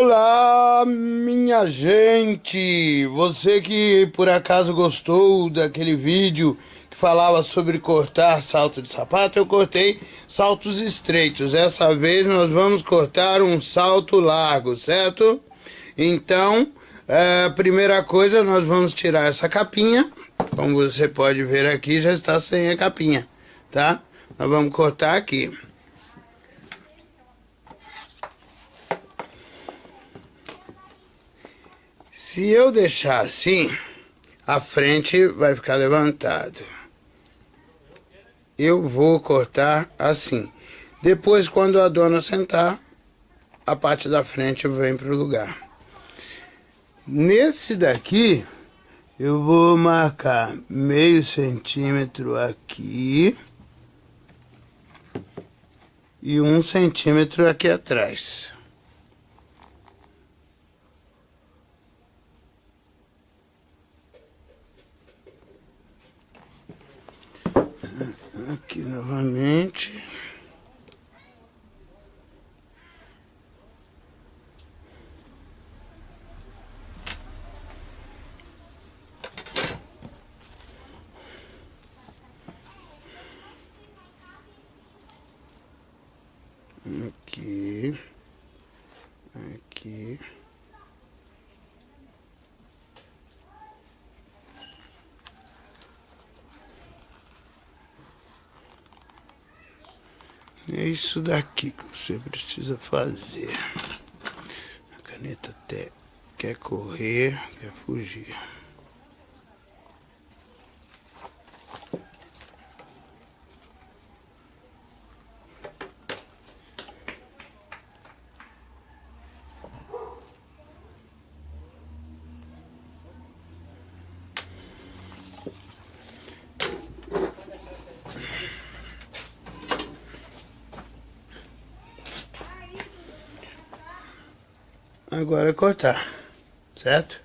Olá, minha gente! Você que por acaso gostou daquele vídeo que falava sobre cortar salto de sapato, eu cortei saltos estreitos. Dessa vez nós vamos cortar um salto largo, certo? Então, é, a primeira coisa, nós vamos tirar essa capinha. Como você pode ver aqui, já está sem a capinha, tá? Nós vamos cortar aqui. Se eu deixar assim, a frente vai ficar levantado. Eu vou cortar assim. Depois, quando a dona sentar, a parte da frente vem para o lugar. Nesse daqui, eu vou marcar meio centímetro aqui e um centímetro aqui atrás. Aqui novamente. Aqui, aqui. É isso daqui que você precisa fazer. A caneta até quer correr, quer fugir. Agora é cortar, certo?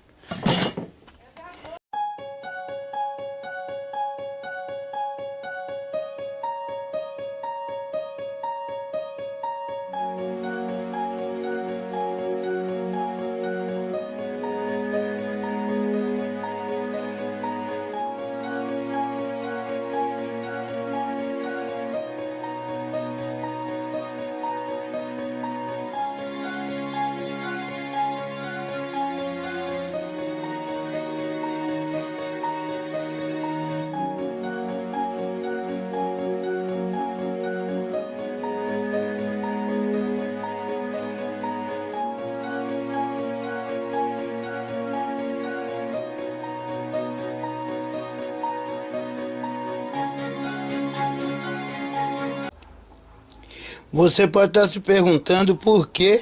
Você pode estar se perguntando por que,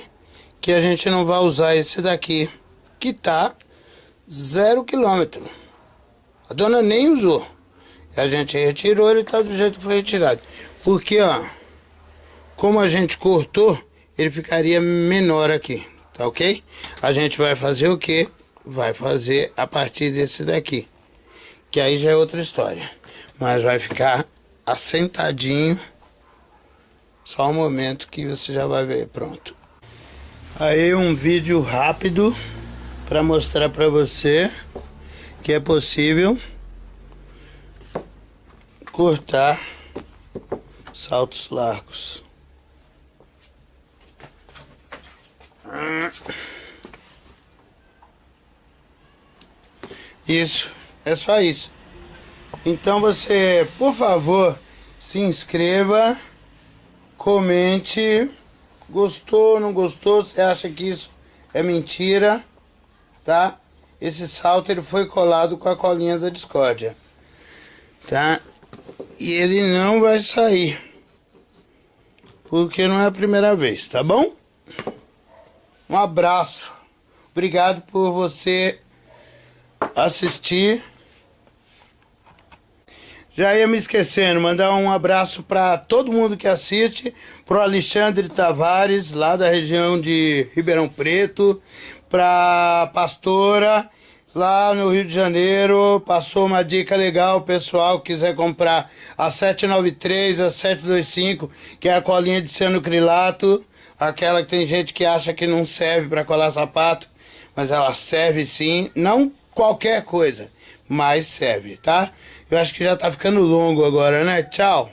que a gente não vai usar esse daqui, que tá zero quilômetro. A dona nem usou. A gente retirou, ele tá do jeito que foi retirado. Porque, ó, como a gente cortou, ele ficaria menor aqui, tá ok? A gente vai fazer o que? Vai fazer a partir desse daqui. Que aí já é outra história. Mas vai ficar assentadinho só um momento que você já vai ver, pronto. Aí um vídeo rápido para mostrar para você que é possível cortar saltos largos. Isso, é só isso. Então você, por favor, se inscreva comente. Gostou, não gostou? Você acha que isso é mentira? Tá? Esse salto ele foi colado com a colinha da discórdia. Tá? E ele não vai sair. Porque não é a primeira vez, tá bom? Um abraço. Obrigado por você assistir. Já ia me esquecendo, mandar um abraço para todo mundo que assiste, pro Alexandre Tavares, lá da região de Ribeirão Preto, pra pastora lá no Rio de Janeiro, passou uma dica legal, pessoal, quiser comprar a 793, a 725, que é a colinha de cianocrilato, aquela que tem gente que acha que não serve para colar sapato, mas ela serve sim, não qualquer coisa, mas serve, tá? Eu acho que já tá ficando longo agora, né? Tchau.